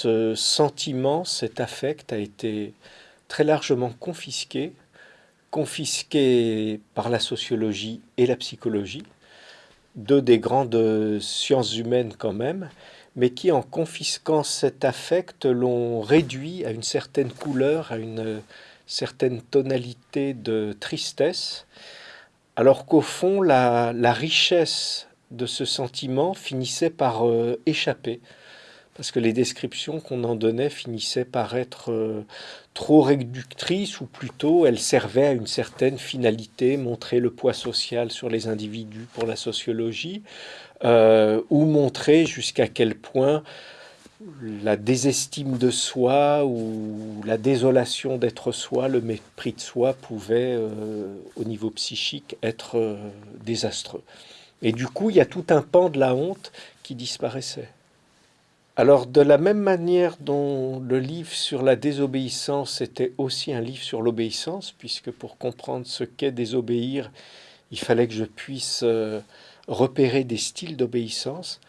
Ce sentiment, cet affect a été très largement confisqué, confisqué par la sociologie et la psychologie, deux des grandes sciences humaines quand même, mais qui en confisquant cet affect l'ont réduit à une certaine couleur, à une certaine tonalité de tristesse, alors qu'au fond la, richesse de ce sentiment finissait par euh, échapper parce que les descriptions qu'on en donnait finissaient par être euh, trop réductrices, ou plutôt elles servaient à une certaine finalité, montrer le poids social sur les individus pour la sociologie, euh, ou montrer jusqu'à quel point la désestime de soi ou la désolation d'être soi, le mépris de soi pouvait, euh, au niveau psychique, être désastreux. Et du coup, il y a tout un pan de la honte qui disparaissait. Alors, de la même manière dont le livre sur la désobéissance était aussi un livre sur l'obéissance, puisque pour comprendre ce qu'est désobéir, il fallait que je puisse euh, repérer des styles d'obéissance,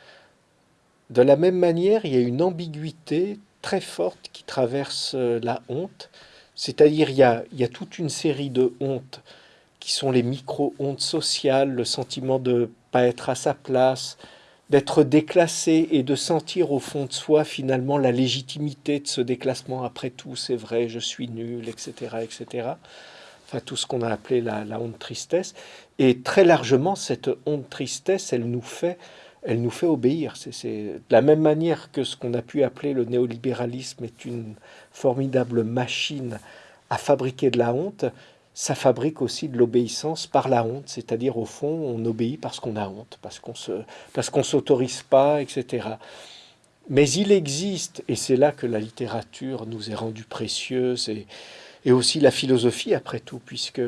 de la même manière, il y a une ambiguïté très forte qui traverse euh, la honte, c'est-à-dire il, y a toute une série de hontes qui sont les micro-hontes sociales, le sentiment de ne pas être à sa place, d'être déclassé et de sentir au fond de soi finalement la légitimité de ce déclassement. Après tout, c'est vrai, je suis nul, etc., etc. Enfin, tout ce qu'on a appelé la, honte tristesse. Et très largement, cette honte tristesse, elle nous fait, elle nous fait obéir. C'est de la même manière que ce qu'on a pu appeler le néolibéralisme est une formidable machine à fabriquer de la honte ça fabrique aussi de l'obéissance par la honte, c'est-à-dire au fond, on obéit parce qu'on a honte, parce qu'on se, s'autorise pas, etc. Mais il existe, et c'est là que la littérature nous est rendue précieuse, et, et aussi la philosophie après tout, puisque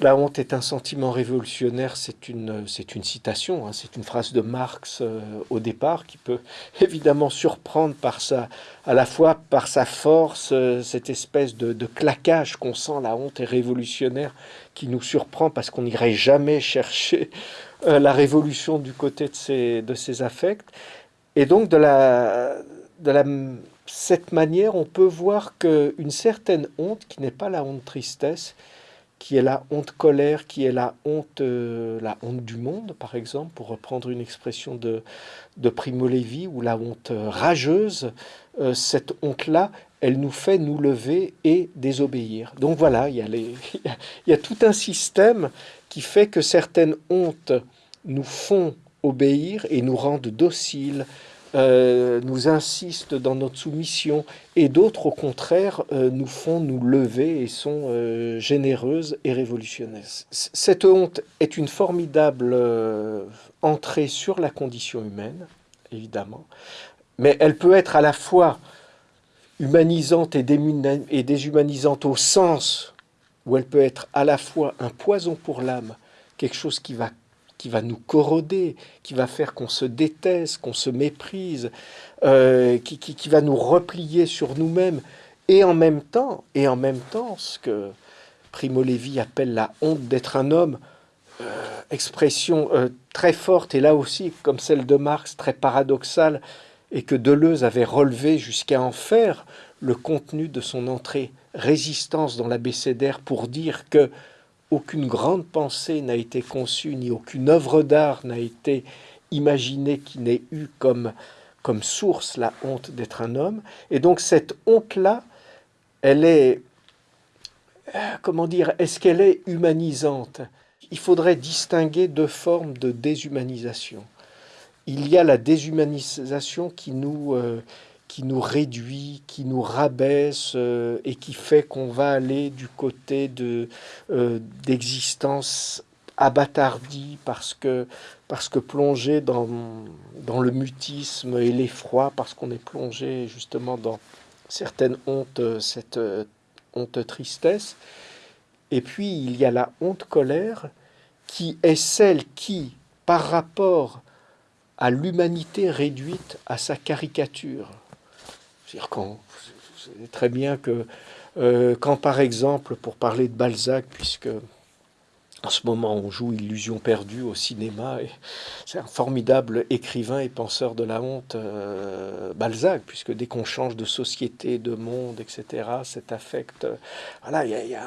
la honte est un sentiment révolutionnaire, c'est une, citation, hein, c'est une phrase de Marx euh, au départ qui peut évidemment surprendre par sa, à la fois par sa force, euh, cette espèce de, claquage qu'on sent, la honte est révolutionnaire, qui nous surprend parce qu'on n'irait jamais chercher euh, la révolution du côté de ses, de affects. Et donc de la, de cette manière, on peut voir qu'une certaine honte, qui n'est pas la honte tristesse, qui est la honte colère, qui est la honte, euh, la honte du monde, par exemple, pour reprendre une expression de, de Primo Levi, ou la honte rageuse, euh, cette honte-là, elle nous fait nous lever et désobéir. Donc voilà, il y a tout un système qui fait que certaines hontes nous font obéir et nous rendent dociles, euh, nous insistent dans notre soumission et d'autres au contraire euh, nous font nous lever et sont euh, généreuses et révolutionnaires. Cette honte est une formidable entrée sur la condition humaine, évidemment, mais elle peut être à la fois humanisante et, et déshumanisante au sens où elle peut être à la fois un poison pour l'âme, quelque chose qui va qui va nous corroder, qui va faire qu'on se déteste, qu'on se méprise, euh, qui, qui, va nous replier sur nous-mêmes, et en même temps, et en même temps, ce que Primo Levi appelle la honte d'être un homme, euh, expression euh, très forte, et là aussi, comme celle de Marx, très paradoxale, et que Deleuze avait relevé jusqu'à en faire le contenu de son entrée résistance dans l'abécédaire pour dire que aucune grande pensée n'a été conçue, ni aucune œuvre d'art n'a été imaginée qui n'ait eu comme, source la honte d'être un homme. Et donc cette honte-là, elle est, euh, comment dire, est-ce qu'elle est humanisante? Il faudrait distinguer deux formes de déshumanisation. Il y a la déshumanisation qui nous, euh, qui nous réduit, qui nous rabaisse euh, et qui fait qu'on va aller du côté de euh, abattardie parce que parce que plongé dans, dans le mutisme et l'effroi, parce qu'on est plongé justement dans certaines hontes, cette euh, honte tristesse. Et puis il y a la honte colère qui est celle qui, par rapport à l'humanité réduite à sa caricature, c'est-à-dire qu'on sait très bien que euh, quand, par exemple, pour parler de Balzac, puisque en ce moment, on joue Illusion perdue au cinéma. C'est un formidable écrivain et penseur de la honte, euh, Balzac, puisque dès qu'on change de société, de monde, etc., cet affect. Euh, voilà, il y, a,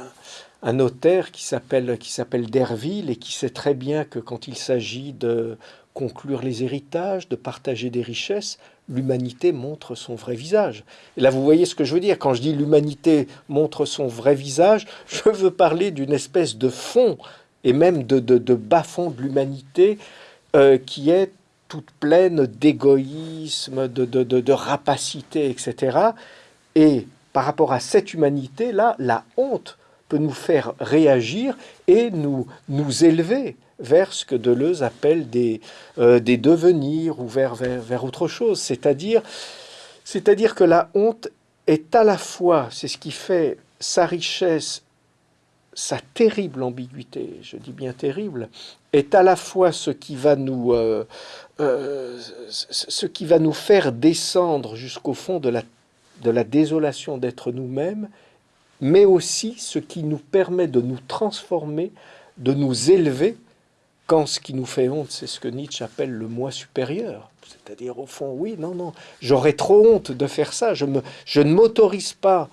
un, notaire qui s'appelle qui s'appelle Derville et qui sait très bien que quand il s'agit de conclure les héritages, de partager des richesses, l'humanité montre son vrai visage. Et là, vous voyez ce que je veux dire. Quand je dis l'humanité montre son vrai visage, je veux parler d'une espèce de fond et même de, de, bas-fond de l'humanité euh, qui est toute pleine d'égoïsme, de, de, rapacité, etc. Et par rapport à cette humanité-là, la honte peut nous faire réagir et nous, nous élever vers ce que Deleuze appelle des, euh, des devenirs ou vers, vers, vers autre chose. C'est-à-dire, que la honte est à la fois, c'est ce qui fait sa richesse sa terrible ambiguïté, je dis bien terrible, est à la fois ce qui va nous, euh, euh, ce qui va nous faire descendre jusqu'au fond de la, de la désolation d'être nous-mêmes, mais aussi ce qui nous permet de nous transformer, de nous élever, ce qui nous fait honte, c'est ce que Nietzsche appelle le moi supérieur. C'est-à-dire, au fond, oui, non, non, j'aurais trop honte de faire ça, je, me, je ne m'autorise pas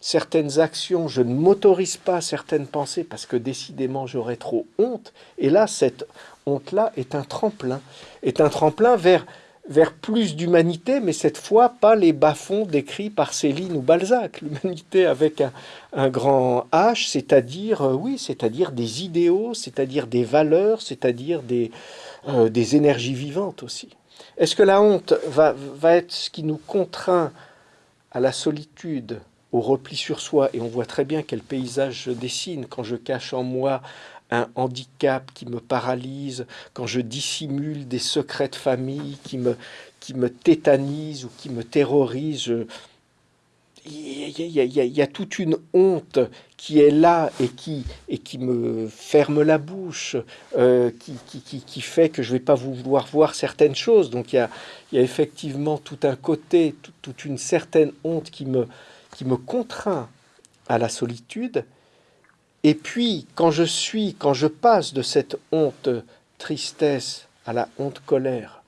certaines actions, je ne m'autorise pas certaines pensées parce que décidément j'aurais trop honte. Et là, cette honte-là est un tremplin, est un tremplin vers, vers plus d'humanité, mais cette fois pas les bas-fonds décrits par Céline ou Balzac. L'humanité avec un, grand H, c'est-à-dire, euh, oui, c'est-à-dire des idéaux, c'est-à-dire des valeurs, c'est-à-dire des, euh, des énergies vivantes aussi. Est-ce que la honte va, va être ce qui nous contraint à la solitude, au repli sur soi, et on voit très bien quel paysage je dessine quand je cache en moi un handicap qui me paralyse, quand je dissimule des secrets de famille qui me, qui me tétanisent ou qui me terrorisent. Il y, a, toute une honte qui est là et qui, et qui me ferme la bouche, euh, qui, qui, qui, fait que je ne vais pas vouloir voir certaines choses. Donc il y a, effectivement tout un côté, toute une certaine honte qui me, qui me contraint à la solitude. Et puis, quand je suis, quand je passe de cette honte tristesse à la honte colère,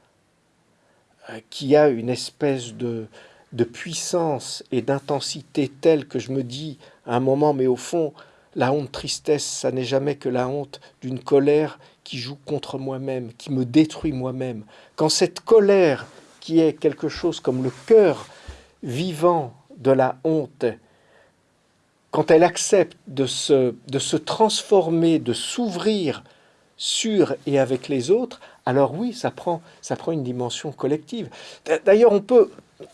euh, qui a une espèce de, de puissance et d'intensité telle que je me dis à un moment, mais au fond, la honte tristesse, ça n'est jamais que la honte d'une colère qui joue contre moi-même, qui me détruit moi-même. Quand cette colère, qui est quelque chose comme le cœur vivant de la honte, quand elle accepte de se, de se transformer, de s'ouvrir sur et avec les autres, alors oui, ça prend, ça prend une dimension collective. D'ailleurs, on peut,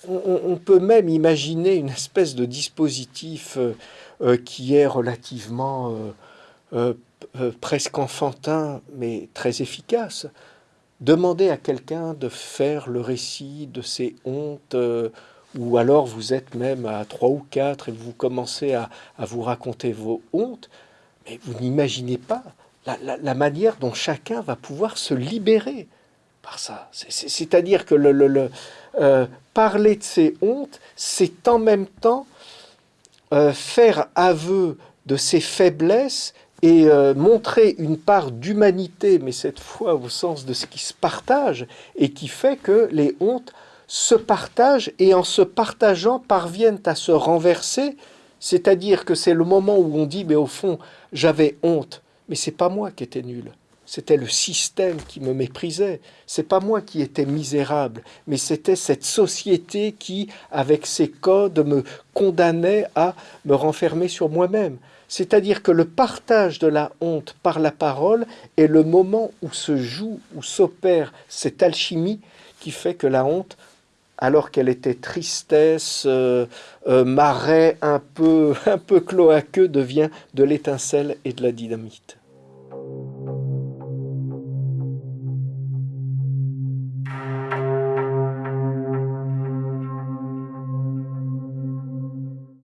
on, peut même imaginer une espèce de dispositif euh, euh, qui est relativement euh, presque enfantin, mais très efficace. Demander à quelqu'un de faire le récit de ses hontes ou alors vous êtes même à trois ou quatre et vous commencez à, vous raconter vos hontes, mais vous n'imaginez pas la, manière dont chacun va pouvoir se libérer par ça. C'est-à-dire que le, euh, parler de ses hontes, c'est en même temps euh, faire aveu de ses faiblesses et euh, montrer une part d'humanité, mais cette fois au sens de ce qui se partage, et qui fait que les hontes se partagent et en se partageant parviennent à se renverser, c'est-à-dire que c'est le moment où on dit mais au fond j'avais honte, mais c'est pas moi qui étais nul. C'était le système qui me méprisait. C'est pas moi qui étais misérable, mais c'était cette société qui, avec ses codes, me condamnait à me renfermer sur moi-même. C'est-à-dire que le partage de la honte par la parole est le moment où se joue, où s'opère cette alchimie qui fait que la honte alors qu'elle était tristesse, euh, euh, marais un peu, un peu cloaqueux, devient de l'étincelle et de la dynamite.